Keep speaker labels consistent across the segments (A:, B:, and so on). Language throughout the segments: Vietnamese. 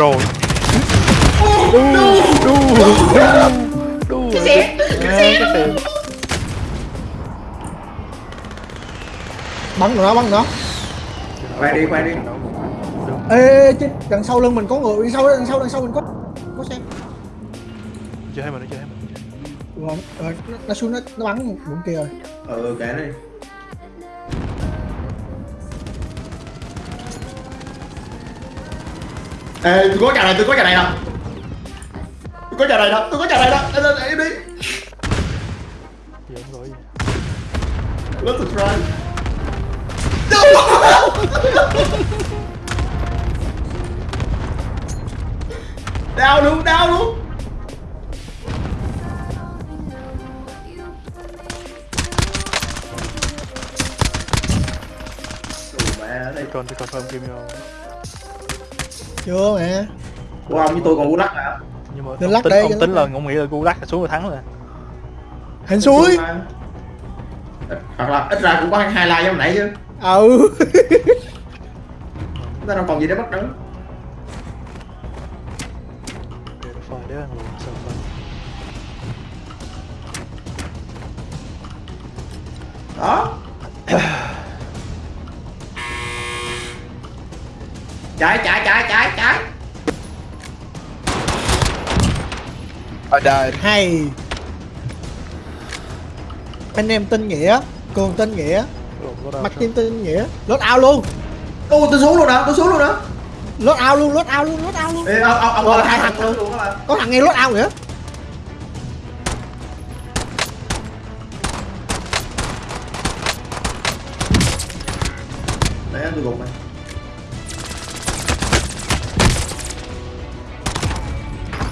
A: rồi đu đu đu đu
B: Cái xe, cái xe.
C: bắn nó bắn nó
B: Quay đi, quay đi.
C: ê, ê, trên đằng sau lưng mình có người đằng sau đằng sau đằng sau mình có có xe
A: chơi hay nó chơi hay mình
C: rồi nó, nó xuống nó, nó bắn bụng kia rồi
B: Ừ, kệ nó đi. Ê, tôi có trà này, tôi có trà này nè. Tôi có trà này nè, tôi có trà này nè. Em lên, em đi.
A: gì không gọi gì
B: Let's try. đau luôn, đau luôn. Ủa mẹ đây.
A: còn tôi confirm game nhau
C: chưa mẹ
B: ông với tôi còn lắc hả?
A: nhưng mà ông tính
C: đây,
A: ông tính là ông nghĩ là gu lắc là xuống rồi thắng rồi
C: hình suối
B: Hoặc là ít ra cũng có hai like giống nãy chứ.
C: ừ
B: Chúng ta đâu còn gì để bắt đứng. Đó. chạy chạy chạy
D: I died.
C: hay anh em tin nghĩa cường tin nghĩa
A: sao?
C: tin tin nghĩa lốt ao luôn
B: Ô tôi xuống luôn nè, tôi xuống luôn nè.
C: lốt ao luôn lốt ao luôn lốt ao luôn
B: Ê, ông ông ông
C: Rồi,
B: ông
C: hai thằng luôn.
B: luôn các bạn.
C: có thằng nghe lốt ao nữa
B: Đấy tôi gục mày.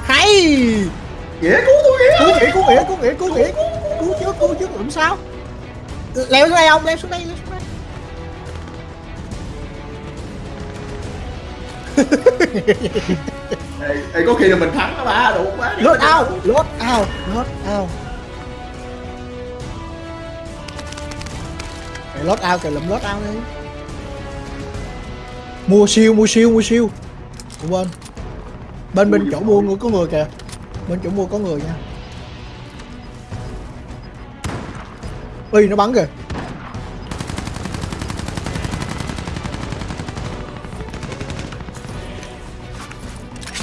C: hay
B: Nghĩa cứu tôi nghĩa.
C: cứu nghĩa cứu nghĩa cứu nghĩa cứu nghĩa. Cứu trước cứu trước làm sao? Leo xuống đây không leo xuống đây leo xuống đây.
B: Ê, ê có khi là mình thắng đó ba, đủ quá.
C: lốt ao lốt ao lốt ao. Mày lót ao kìa lụm lót ao đi. Mua siêu mua siêu mua siêu. Ủa bên Bên bên chỗ mua người có người kìa Bên chỗ mua có người nha Ui nó bắn kìa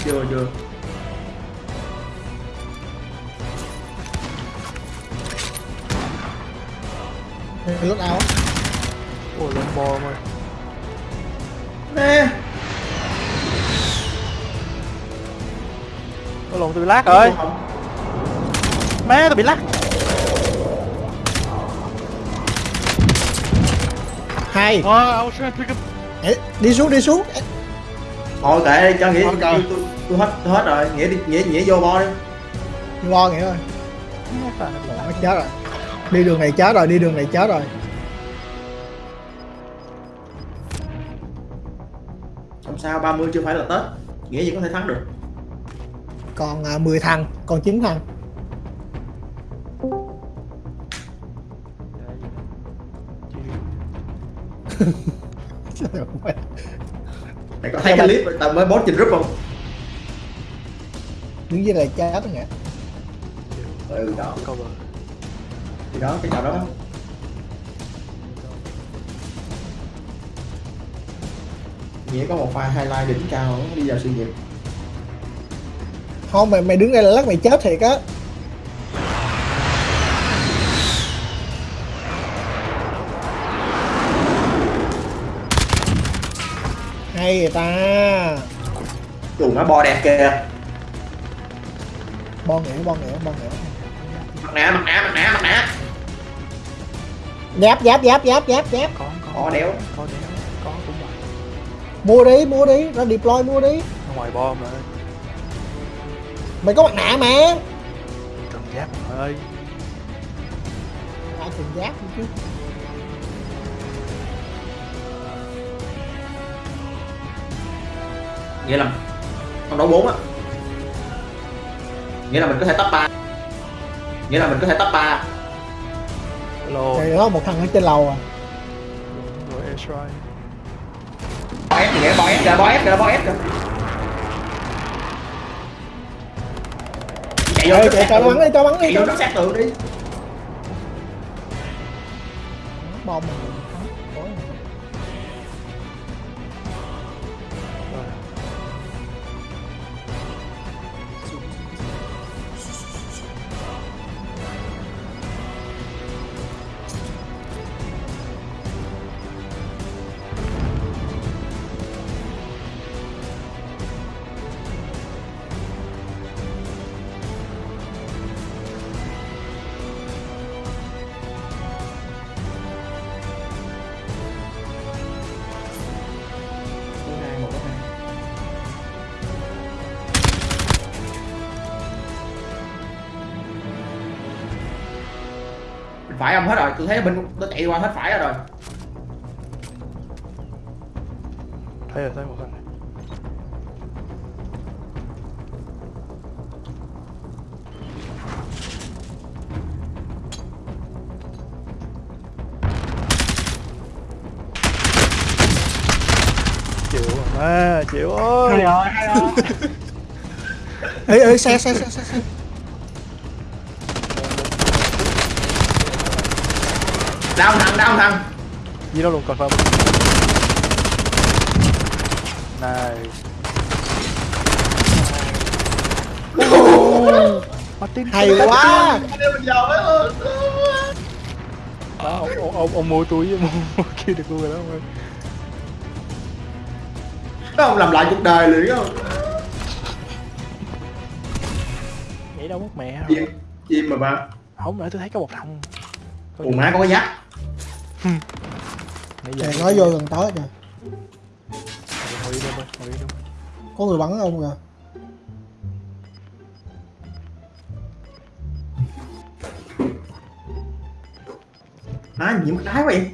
B: Chưa chưa.
C: Mày lót ao á
A: ôi lên bo mày
B: Nè.
A: Có lộn tôi bị lát rồi. Má tôi bị lắc
C: Hai
A: wow I was trying to pick up.
C: Ê, Đi xuống đi xuống.
B: Thôi kệ đi, cho nghĩa tôi, tôi, tôi hết tôi hết rồi, nghĩa đi nghĩa nghĩa vô bo đi.
C: Lo nghĩa rồi Nó chết rồi. Đi đường này chết rồi đi đường này chết rồi.
B: Không sao 30 chưa phải là Tết. Nghĩa gì có thể thắng được.
C: Còn à, 10 thằng Còn 9 thằng
B: Mày có thấy cái clip tao mới post trên group không?
C: Đứng dưới này chết đó nghĩa
B: Ừ đó, thì đó cái trò đó. Nghĩa có một file highlight đỉnh cao đi vào sự nghiệp.
C: Không mày mày đứng đây là lắc mày chết thiệt á. Hay người ta.
B: Dù nó bo đẹp kìa.
C: Bon nghĩa bon nghĩa bon nghĩa
B: Mặt nạ, mặt nạ, mặt nạ, mặt nạ.
C: Giáp giáp giáp giáp giáp giáp.
A: Có có.
B: Có đéo.
A: có đéo có cũng vậy.
C: Mua đi mua đi ra deploy mua đi.
A: Ngoài bom mà
C: Mày có mặt nạ mà
A: cần giáp ơi
C: Ai cần giáp chứ
B: Nghĩa là con đấu 4 á. Nghĩa là mình có thể top 3. Nghĩa là mình có thể top 3.
A: hello
C: Này đó một thằng ở trên lầu à
A: rồi airstrike
B: Bo ép kìa, bo ép kìa, bo ép kìa, bo ép kìa. Chạy vô
C: Ê,
B: nó
C: chạy
B: sát
C: cho bắn đi cho bắn đi cho
B: nó sát tường đi.
C: Bom
B: Bên phải ông hết rồi tôi thấy bên nó chạy qua hết phải rồi.
A: Thấy rồi thấy một thằng chịu má chịu ơi.
C: ê ê xe xe xe xe xe
B: đau thằng đau thằng.
A: Gì đâu luôn confirm này. Martin
C: hay quá.
A: Đó, ông, ông, ông, ông mua túi với mua, kia được luôn rồi đó ông ơi.
B: Đó ông làm lại cuộc đời liền không
A: Nghĩ đâu mất mẹ.
B: Chim chim mà ba.
A: Không nãy tôi thấy có một thằng.
B: Ủa má có cái
A: giờ
C: Trời nói vô gần tới kìa. Có người bắn ông kìa?
B: Má nhiễm cái đái vậy?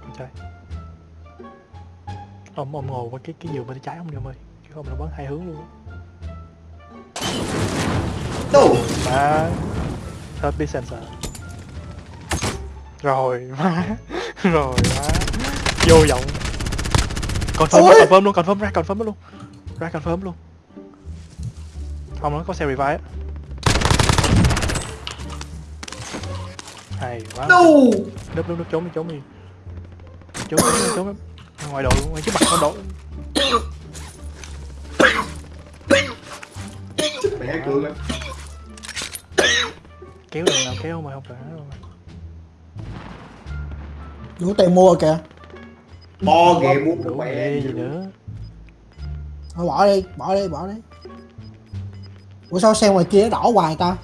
A: Con trai Ông, ông ngồi qua cái cái giường bên trái ông đi ông ơi. Chứ không là bắn hai hướng luôn á.
B: Đâu
A: Má Third đi sensor. Rồi má. Rồi má. Vô vọng Confirm
C: Ôi!
A: ra confirm luôn, confirm ra confirm luôn. Ra confirm luôn. Không nó có xe revive á. Hay quá.
B: Đâu
A: Núp núp núp trốn đi trốn đi. Trốn trốn trốn, ngoài đội luôn, ngoài trước mặt con đội
B: mẹ cường á
A: Kéo đường nào kéo mà không phải mà
C: đủ tiền mua kìa.
B: Bo ghề mua
A: Đủ
B: mẹ
A: gì nữa.
C: Thôi bỏ đi bỏ đi bỏ đi. Ủa sao xe ngoài kia nó đỏ hoài ta?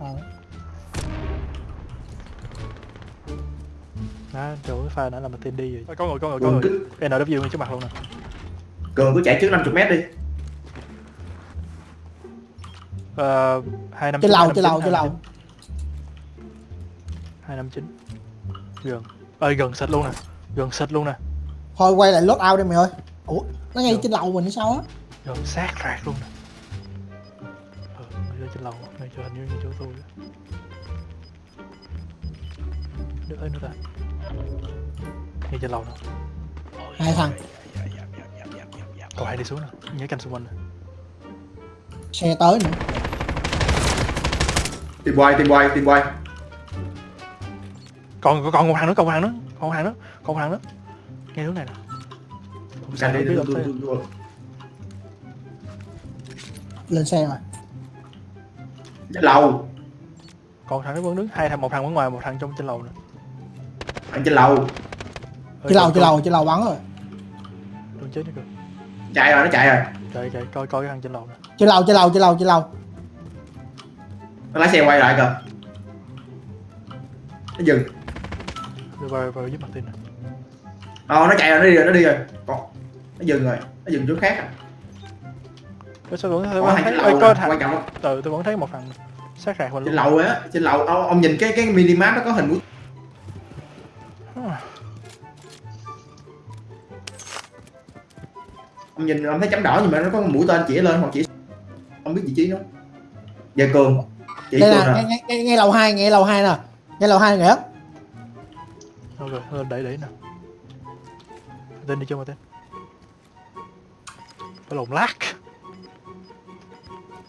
C: À,
A: Đó, chỗ cái pha đã làm tên đi rồi. Có người, có người, có
B: cường
A: người. NW ngay trước mặt luôn nè.
B: Cường cứ chạy trước 50 mét đi
A: Hai năm
C: trên lầu trên lầu trên lầu.
A: Hai năm chín. Gần. Ơi gần xịt luôn nè. Gần xịt luôn nè.
C: Thôi quay lại load out đi mày ơi. Ủa nó ngay trên lầu mình hay sao á?
A: Gần sát rạc luôn nè. Ờ ngay trên lầu ngay chỗ hình như ngay chỗ tôi được ơi nữa ta ngay trên lầu nè.
C: Hai thằng.
A: Còn hai đi xuống nè. Nhớ canh xung quanh nè.
C: Xe tới nữa
B: tìm quay tìm quay tìm quay
A: còn còn một hàng nữa còn một hàng nữa còn một hàng nữa còn một hàng nữa. Ngay hướng này nè. Không sao biết
B: tôi
C: lên xe rồi.
B: Chết lầu.
A: Còn thằng nó vẫn đứng hai thằng một thằng ở ngoài một thằng trong trên lầu nè.
B: Anh trên lầu.
A: Ơi,
C: trên lầu trên lầu trên lầu bắn rồi.
A: Đừng chết nữa kìa
B: chạy rồi nó chạy rồi.
A: Chạy chạy coi coi cái thằng trên lầu nè.
C: Trên lầu trên lầu trên lầu trên lầu
B: nó lái xe quay lại kìa. Nó dừng.
A: Đưa vào vào giúp mặt tin nè.
B: Ờ nó chạy rồi nó đi rồi nó đi rồi. Còn nó dừng rồi nó dừng chỗ khác à.
A: Có sao vẫn thấy ơi,
B: nè,
A: thằng
B: quan trọng
A: từ tôi vẫn thấy một thằng sát rạc mình
B: trên lầu á trên lầu ông, ông nhìn cái cái minimap nó có hình mũi ông nhìn ông thấy chấm đỏ nhưng mà nó có mũi tên chỉ lên hoặc chỉ không biết vị trí nó giờ cường chỉ
C: đây nè
B: nè
C: ngay, ngay, ngay, ngay lầu hai ngay lầu hai nè. Ngay lầu hai nghĩa
A: Thôi rồi, thôi đẩy đẩy nè. Tên đi chưa mà tên phải lộn lát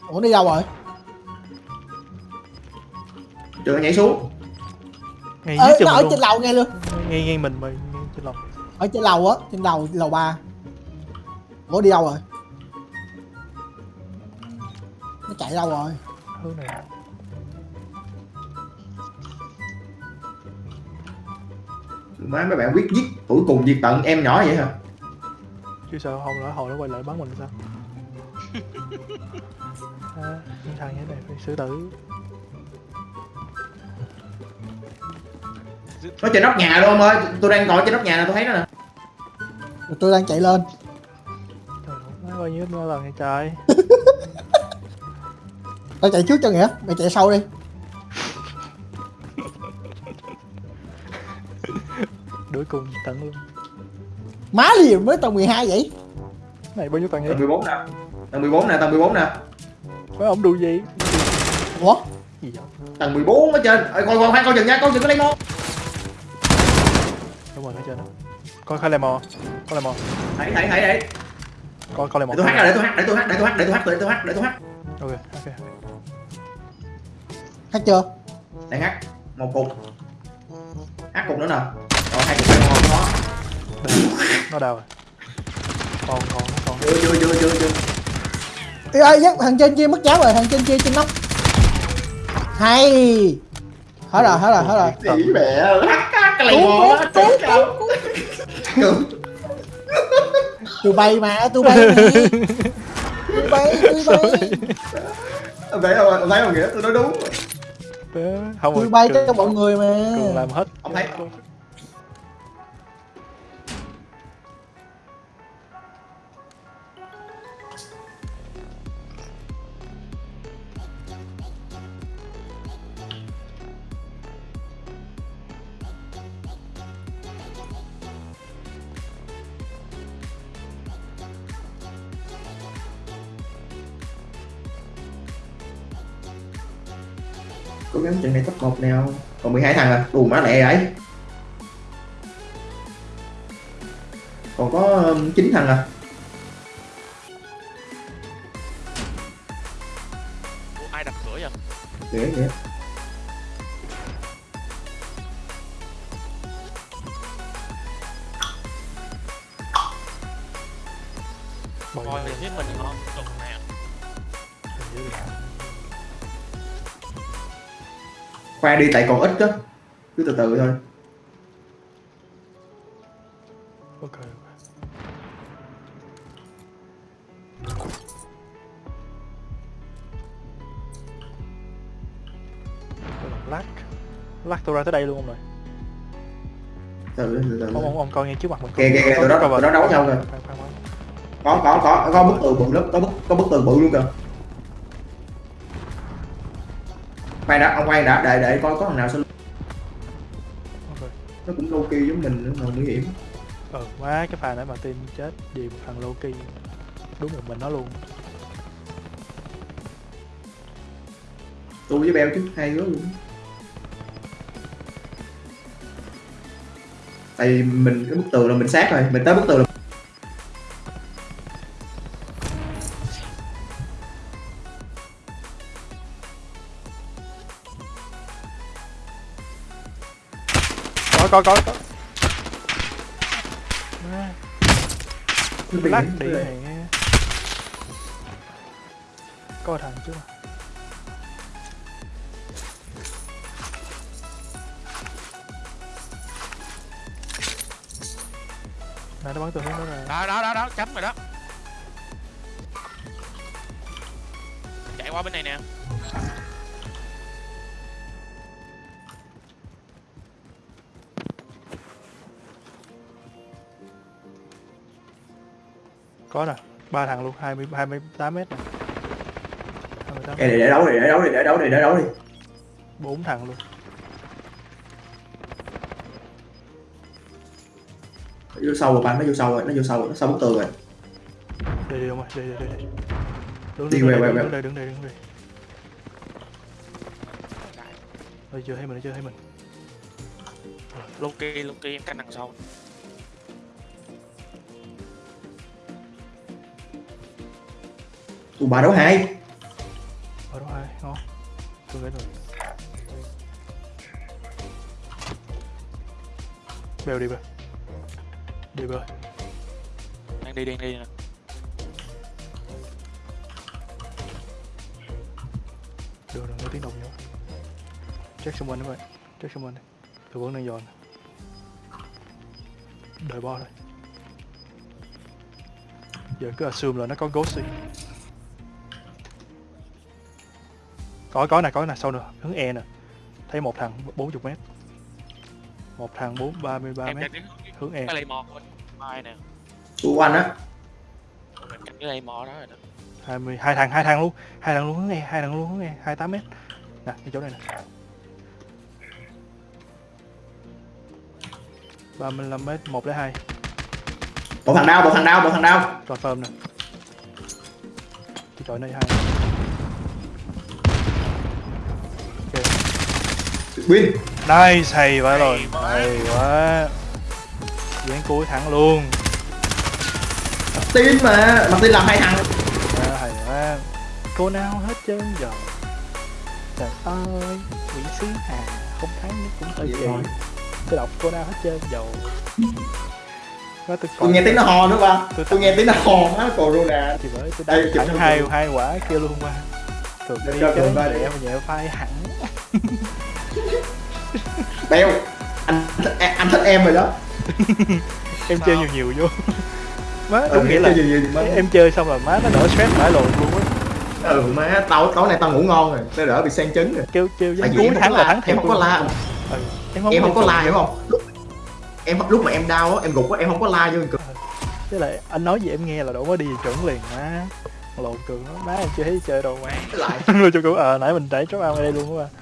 C: ủa đi đâu rồi?
B: Trường nhảy xuống.
A: Ngay dưới chân
C: nó ở trên lầu ngay luôn.
A: Ngay ngay mình mà ngay trên lầu.
C: Ở trên lầu á trên lầu lầu ba. Ủa đi đâu rồi? Nó chạy đâu rồi?
A: Hướng này
B: Má mấy bạn quyết giết Cuối cùng diệt tận em nhỏ vậy hả?
A: Chứ sao không lỡ hồi nó quay lại bắn mình sao? À, những thằng như thế này phải xử tử.
B: Nó trên nóc nhà luôn ông ơi Tôi đang ngồi trên nóc nhà nè tôi thấy nó nè.
C: Rồi tôi đang chạy lên.
A: Trời ơi, nó bao nhiêu nó lần này trời.
C: Tao chạy trước cho nghĩa mày chạy sau đi
A: đuổi cùng tận luôn
C: má gì mới tầng 12 vậy?
A: Này bao nhiêu tầng vậy?
B: Tầng 14 nè. Tầng 14 nè tầng 14 nè.
A: Mấy ông đu gì?
C: Ủa?
A: Gì vậy?
B: Tầng 14 ở trên. Ê, Coi coi khoan coi chừng nha coi chừng có lấy mô
A: đúng rồi ở trên đó. Coi khai lemon coi lemon
B: Thảy thảy thảy thảy
A: coi coi
B: Để
A: lemon
B: tôi hát ra để tôi hát để tôi hát để tôi hát để tôi hát để tôi hát để tôi hát
A: ok ok
C: hát chưa?
B: Đang hát Một cục. Hát cục nữa nè hai cục phải ngon đó
A: nó đau rồi. Còn còn còn
B: Chưa chưa chưa chưa chưa
C: Ê ơi dắt thằng trên kia mất cháo rồi thằng trên kia trên nóc. Hay. Hết rồi hết rồi hết rồi.
B: Tỷ mẹ cái mô á
C: cứu,
B: Trời cao Cứu
C: tôi bay mà tôi bay mà tôi bay tôi bay.
B: Ông thấy không ông thấy không nghĩa tôi nói đúng.
A: Không
C: tôi bay
A: Cường-
C: cho mọi người mà.
A: Cường làm hết.
B: Ông thấy- Gắng trận này top 1 nào Còn 12 thằng à? Đù má lẹ vậy. Còn có um, 9 thằng à?
E: Ủa, ai đặt cửa vậy?
B: Kìa
A: Bồi
E: coi thì thấy mình ngon tục nè
B: Khoan đi tại còn ít đó Cứ từ từ thôi.
A: Lát. Lát tôi ra tới đây luôn ông rồi
B: Từ từ từ
A: ông ông ông coi ngay trước mặt mình.
B: Kìa, kìa, kìa, tụi nó- tụi nó đấu nhau
A: khoan.
B: Có có có có bức tường bự lắm Có bức, có bức tường bự luôn kìa Khoan đã ông khoan đã để để coi có thằng nào sao
A: ok.
B: Nó cũng low key giống mình nữa mà nguy hiểm.
A: Ờ quá cái pha nãy mà team chết vì một thằng Loki đúng một mình nó luôn.
B: Tôi với Beo chứ hai đứa luôn. Tại vì mình cái bức tường là mình sát rồi Mình tới bức tường là
A: có có có. Có Má, lát đi này có thằng chứ. Mà này nó bắn từ hướng đó rồi
E: đó đó đó đó chấm rồi đó. Chạy qua bên này nè
A: có nè ba thằng luôn hai mươi hai mươi tám mét nè tám
B: Kệ, để, để đấu đi để đấu đi để đấu đi để đấu đi.
A: Bốn thằng luôn.
B: Nó vô sâu rồi bạn nó vô sâu rồi nó vô sâu rồi nó sâu bức tường rồi.
A: Đây đi ông ơi đây đây đây đứng
B: Đi
A: đứng
B: về,
A: đây
B: về,
A: đứng
B: về.
A: đây đứng đây đứng đây Ôi, chưa thấy mình chưa thấy mình.
E: Loki Loki em canh đằng sau
B: tụ bà đấu hai.
A: Ở đó hai ngon. Tôi gãy rồi. Bèo đi bèo đi bèo
E: đang đi đang đi nè.
A: Được rồi nghe tiếng động nhiều check xung quanh các bạn check xung quanh đi tôi vẫn đang dọn. Đợi bo thôi. Giờ cứ assume là nó có ghost đi có có nè có nè sau nữa. Hướng e nè. Thấy một thằng 40 mét. Một thằng bốn ba mươi ba
E: em
A: mét.
E: đang đứng
A: hướng e.
E: Cái lay mò bên mai nè.
B: Tụ anh á?
E: Mình cạnh cái lay mò đó rồi đó.
A: hai mươi hai thằng hai thằng luôn. Hai thằng luôn hướng e hai thằng luôn hướng e hai tám mét. Nè cái chỗ này nè. ba mươi lăm mét một đến hai.
B: Một thằng đau một thằng đau một thằng đau
A: confirm nè. Cái chỗ này hai
B: win.
A: Nice hay quá rồi.
E: Hay quá.
A: dán cuối thắng luôn.
B: Tin mà mặt tin làm hai thằng.
A: À, hay quá. Cô nào hết trơn giờ trời ơi quỷ sứ hà. Không thắng nhưng cũng hơi
B: Vậy
A: kỳ tôi đọc cô nào hết trơn dầu nó tôi,
B: tôi nghe tiếng nó hò nữa ba
A: Tôi-
B: tôi nghe tiếng nó hò má corona.
A: Thì bởi tôi
B: Đây,
A: đánh
B: chụp
A: hai
B: tôi.
A: hai quả kia luôn mà. Thường
B: Để
A: đi
B: cho tôi ba đi.
A: mà nhẹ phai hẳn
B: beo anh em, anh thích em rồi đó.
A: Em
E: Sao?
A: chơi nhiều nhiều vô. Má
B: ừ,
A: đúng nghĩa là
B: chơi gì, gì, má.
A: em chơi xong rồi má nó đỡ stress mãi lộn luôn á.
B: Ừ má tao tối nay tao ngủ ngon rồi tao đỡ bị sang trứng rồi.
A: Kêu kêu
B: vì
A: cuối
B: em không
A: thắng
B: có
A: là theo
B: em không có la.
A: Ừ. em không,
B: em không có la hiểu không? Lúc em lúc mà em đau á em gục á em không có la vô cực
A: Với lại anh nói gì em nghe là đổ mới đi chuẩn liền má. Lộn cường lắm má em chưa thấy chơi đâu má
B: lại.
A: Rồi cho cũng ờ nãy mình đẩy chó ăn ở đây luôn á ba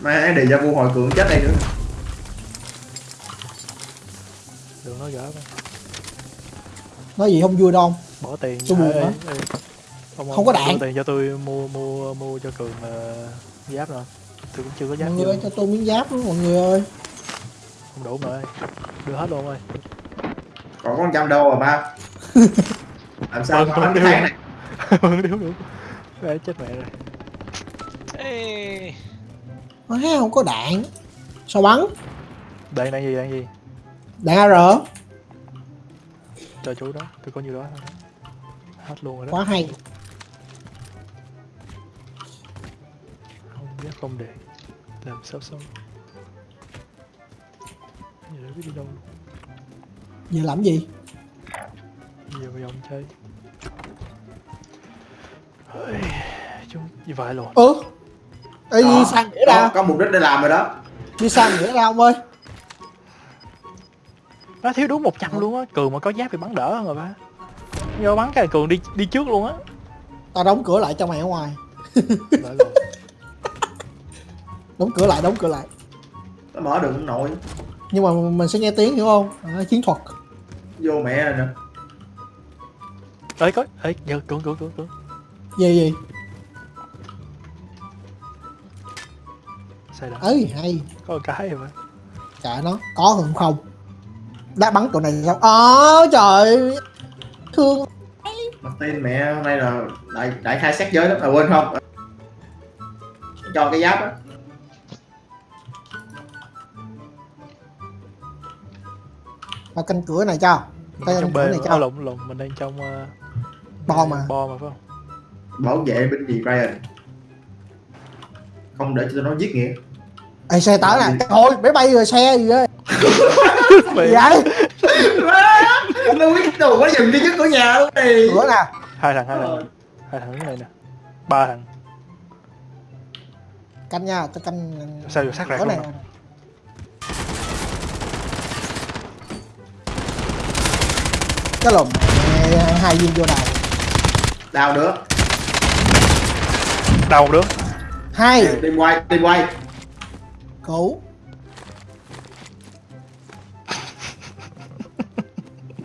B: má để ra vô hồi cường chết đây nữa.
A: Đừng nói gỡ
C: nói gì không vui đâu
A: bỏ tiền.
C: Tôi buồn hả?
A: không,
C: Không có đạn.
A: đưa tiền cho tôi mua mua mua cho cường ờ, giáp rồi. Tôi cũng chưa có giáp
C: mọi người ơi, cho tôi miếng giáp đó mọi người ơi.
A: Không đủ mà ơi. Đưa hết luôn ơi
B: còn có trăm đô rồi ba? Làm sao
A: Vâng,
B: mà
A: vâng,
B: cái tháng này?
A: Vâng, đúng đúng Ê, chết mẹ rồi.
E: Ê,
C: Má không có đạn. Sao bắn?
A: Đạn đạn gì đạn gì?
C: Đạn AR
A: cho chú đó. Tôi có nhiêu đó thôi. Hết luôn rồi đó.
C: Quá hay.
A: Không biết không để. Làm sao xong? Giờ biết đi đâu. Luôn
C: giờ làm gì?
A: Giờ vào vòng chơi. Ôi, chúng vậy luôn.
C: Ừ Ê,
B: Đó,
C: đi sang nghĩa ra
B: có mục đích để làm rồi đó.
C: Đi sang nghĩa ra ông ơi.
A: Nó thiếu đúng 100 luôn á. Cường mà có giáp thì bắn đỡ hơn rồi ba. Do bắn cái cường đi đi trước luôn á.
C: Tao đóng cửa lại cho mày ở ngoài. Đóng cửa lại đóng cửa lại.
B: Nó mở được không nổi
C: nhưng mà mình sẽ nghe tiếng hiểu không? À, chiến thuật.
B: Vô mẹ rồi nè.
A: Ơi có ơi giờ cường cường cường cường.
C: Gì gì
A: sai đó
C: ấy hay.
A: Có một cái mà.
C: Kệ nó có hơn không? Đã bắn tụi này sao? Ờ trời. Thương.
B: Mặt tin mẹ hôm nay là đại đại khai sát giới lắm. À quên không? Cho cái giáp á.
C: Tao canh cửa này cho. Là
A: trong
C: cửa này
A: mà.
C: cho.
A: Lộn lộn mình đang trong uh,
C: Bo mà.
A: bo mà phải không?
B: Bảo vệ binh gì Ryan không để cho nó giết nghĩa.
C: Ê, xe tới nè. Thôi máy bay rồi xe gì gì vậy?
B: Nó biết đồ quá dừng đi trước cửa nhà luôn đi
C: cửa nè.
A: Hai thằng hai thằng hai thằng. Này nè. Ba thằng.
C: Canh nha tao canh
A: sao vừa sát rạc luôn
C: này cái mẹ, hai viên vô đầu
B: đào nữa
A: đầu nữa
C: hai.
B: Tìm quay tìm quay
C: cứu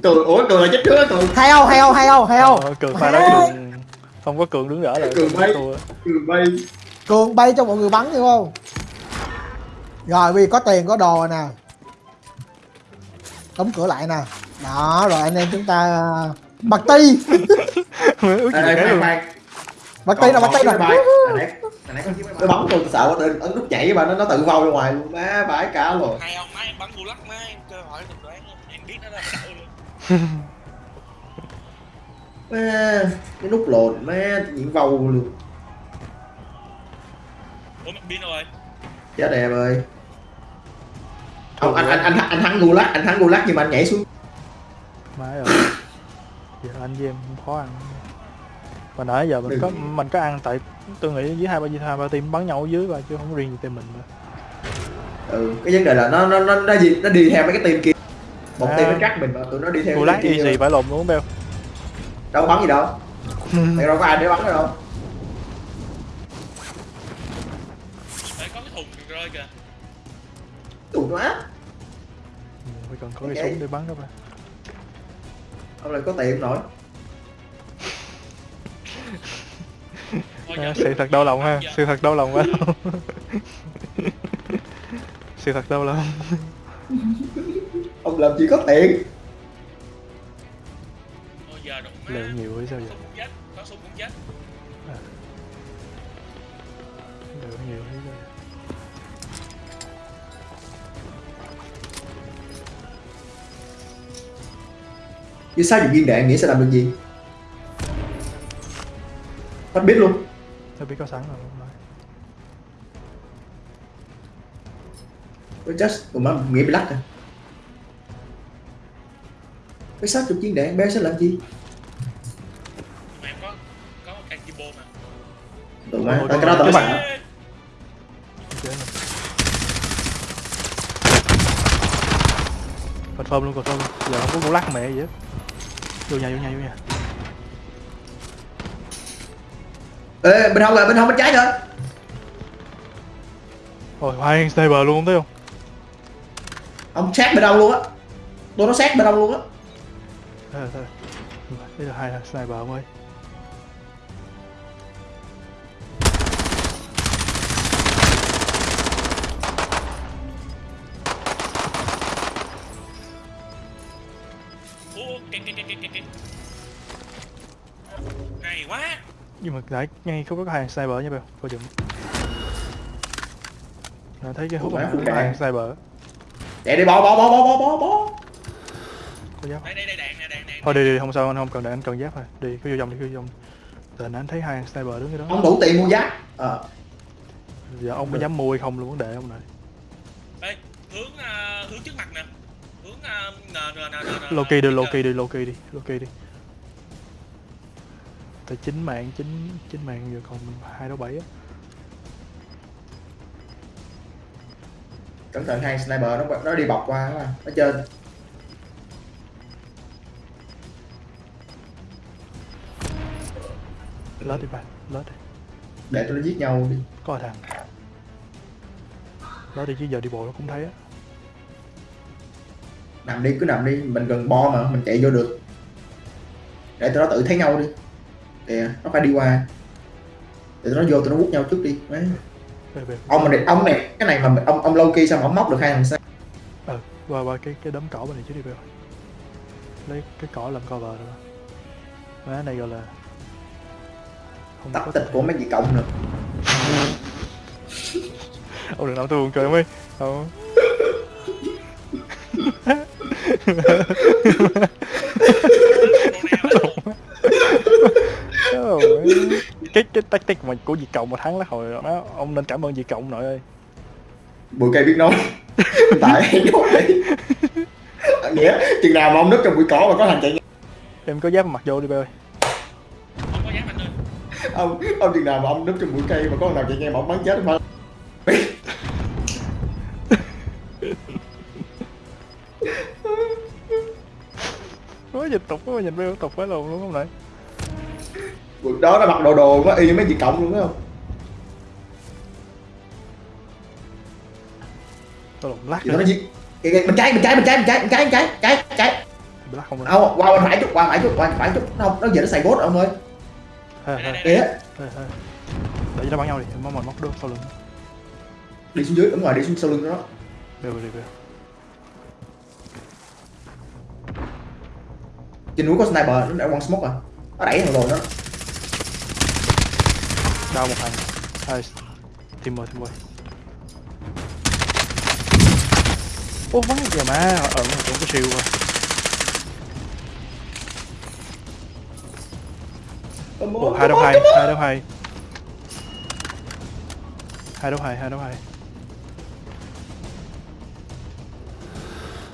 B: cường ủa cường là chết trước á cường
C: hay không hay không hay không hay không
A: Ờ, cường pha đấu cường không có cường đứng đỡ lại
B: Cường bay. cường bay
C: cường bay cho mọi người bắn hiểu không? Rồi vì có tiền có đồ rồi nè. Đóng cửa lại nè. Đó rồi anh em chúng ta bật ti. Bật ti là bật ti
B: Còn- Nó bắn tôi sợ quá ấn nút nhảy mà nó nó tự vâu ra ngoài luôn. Má bãi cả rồi.
E: Hay ông má em bắn bu lắc má em cơ hỏi được đoán không? Em biết nó là luôn.
B: má cái nút lồn má diễn vâu luôn.
E: Ủa mất pin rồi.
B: chết em ơi. Ông anh anh anh anh thắng gulag anh thắng gulag nhưng mà anh nhảy xuống.
A: Má ơi. Giờ anh với em không khó ăn mà nãy giờ mình
B: Đừng.
A: có mình có ăn tại tôi nghĩ dưới hai ba hai ba team bắn nhau ở dưới và chứ không riêng gì team mình mà
B: ừ cái vấn đề là nó nó nó nó gì nó đi theo mấy cái team kia. Một
A: À.
B: team nó trắc mình mà tụi nó đi theo cái
A: lát
B: team kia
A: easy phải lồn luôn beo
B: đâu có bắn gì đâu. Thì đâu có ai để bắn đâu.
E: Đấy có cái thùng rơi kìa.
B: tụi nó á
A: phải cần có cái
B: Ok.
A: súng để bắn đó ba
B: ông lại có tiền nổi
A: à,
E: giờ-
A: sự thật đau lòng ha.
E: Giờ-
A: sự thật đau lòng quá sự thật đau lòng.
B: Ông làm gì có tiền?
A: Liệu nhiều hay sao vậy?
E: chết.
A: liệu nhiều hay sao vậy?
B: Chứ sao dùng viên đạn nghĩ sẽ làm được gì Bắt biết luôn.
A: Tôi biết có sẵn rồi
B: Nó just tụi má nghĩ bị lắc à. Cái sát chục viên đạn bé sẽ làm gì
E: mà em có có một căn kimbo mà.
B: tụi má
A: Ôi,
B: cái đó tao
A: bạn- confirm luôn confirm luôn. Giờ không có cú lắc mẹ gì hết. Vô nhà vô nhà vô nhà
B: ê bên hông rồi bên hông bên trái nữa
A: Ôi, hai sniper luôn không thấy không?
B: ông sát bên đâu luôn á tôi nó sát bên đâu luôn á.
A: Đây là hai sniper ông ơi. Nãy ngay khúc có hai sniper nha bèo, coi chừng. Nãy thấy cái hút
B: má,
A: có hai sniper.
B: chạy đi bỏ bỏ bỏ bỏ bỏ bỏ bỏ
A: Có giáp.
E: Đây đây đây đạn nè, đạn.
A: Thôi đi đi không sao anh không cần đạn anh cần giáp thôi. Đi cứ vô vòng đi cứ vô vòng. Tại anh thấy hai sniper đứng cái đó.
B: ông đủ tiền mua giáp ờ
A: Giờ ông có dám mua hay không luôn vấn đề ông này.
E: Đây, hướng à, hướng trước mặt nè. Hướng à, n n n n.
A: Loki đi, Loki đi, Loki đi, Loki đi. Tại chín mạng, chín chín mạng giờ còn hai đấu bảy á.
B: cẩn thận hai sniper nó nó đi bọc qua đó, nó trên
A: Lết đi bạn, lết đi.
B: để tụi nó giết nhau đi
A: Có thằng. Lết đi chứ giờ đi bộ nó cũng thấy á.
B: nằm đi cứ nằm đi mình gần bo mà mình chạy vô được để tụi nó tự thấy nhau đi kìa nó phải đi qua để nó vô tụi nó hút nhau trước đi
A: về.
B: ông này ông này cái này mà ông ông Loki sao mà ông móc được hai thằng sao
A: Ừ, qua qua cái cái đấm cỏ bên này chứ đi về. Lấy cái cỏ làm cover rồi. Má này gọi là không
B: tắc tịch của mấy chị cộng nữa
A: ông đừng làm tôi buồn cười ơi không Ôi, cái cái tactic mà của Việt Cộng mà thắng lá hồi đó ông nên cảm ơn Việt Cộng nội ơi.
B: Bụi cây biết nói. Tại hay nói nghĩa chừng nào mà ông núp trong bụi cỏ mà có thằng chạy
A: em có giáp mặc vô đi bé ơi.
E: Dám
B: ông ông chừng nào mà ông núp trong bụi cây mà có thằng nào chạy ngang mà ông bắn chết không
A: quá dịch tục quá nhìn bé tục quá lồn luôn không này
B: bụi đó nó mặc đồ đồ nó y như mấy chị cộng luôn phải không?
A: Tôi lộn lắc
B: nó kìa, bên trái bên trái bên trái bên trái bên trái bên trái trái trái.
A: Lắc không
B: không qua bên phải chút qua phải chút qua phải chút. Không nó giờ nó xài bốt ông ơi. Kìa.
A: Để cho nó bắn nhau đi mong móc được sau lưng.
B: Đi xuống dưới đúng rồi đi xuống sau lưng nó
A: Bèo đi bèo
B: trên núi có sniper nó đã quăng smoke rồi. Nó đẩy thằng rồi nó
A: đau một thằng. Hai tìm rồi tìm rồi ô vắng kìa má Ẩn ừ, cũng có siêu rồi Ồ, hai đấu hai? Hai đấu hai? Hai đấu hai hai đấu hai?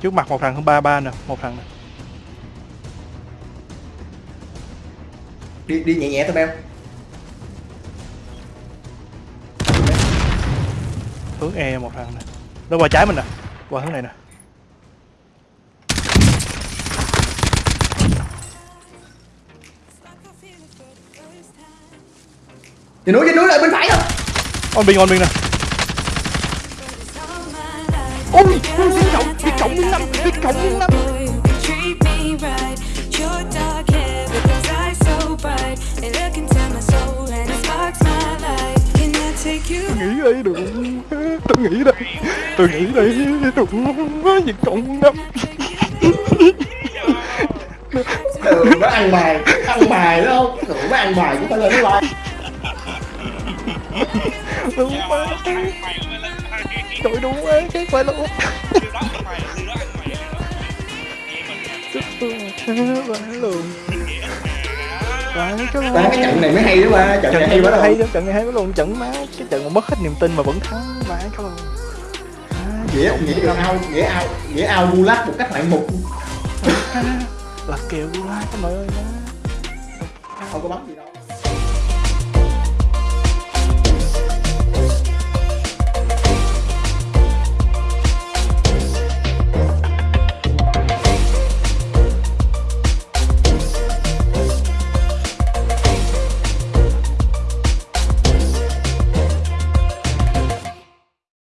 A: Trước mặt một thằng hơn ba ba nè một thằng nè.
B: Đi đi nhẹ nhẹ thôi beo
A: hướng e một thằng nè. Nó qua trái mình nè. Qua hướng này nè.
B: Trên núi trên núi lại bên phải không?
A: On bình on bình nè. Ôi ôi biết cộng biết cộng miếng năm biết cộng miếng năm. Nghĩ đây được tôi nghĩ đây. Tôi nghĩ đây đúng quá việc cộng năm
B: thường nó ăn bài ăn bài đúng không? Thường nó ăn bài cũng phải lên nó like
A: đúng quá. Trời đúng quá cái phải luôn
E: đó đó đó
A: phải luôn cái
B: trận này mới hay đó ba. Trận này hay quá
A: lắm trận này hay quá luôn trận má cái trận mà mất hết niềm tin mà vẫn thắng vãi cái luôn
B: nghĩa nghĩa ao nghĩa ao nghĩa ao gulag một cách ngoạn mục.
A: Là kèo của ai các bạn ơi
B: không có bắn gì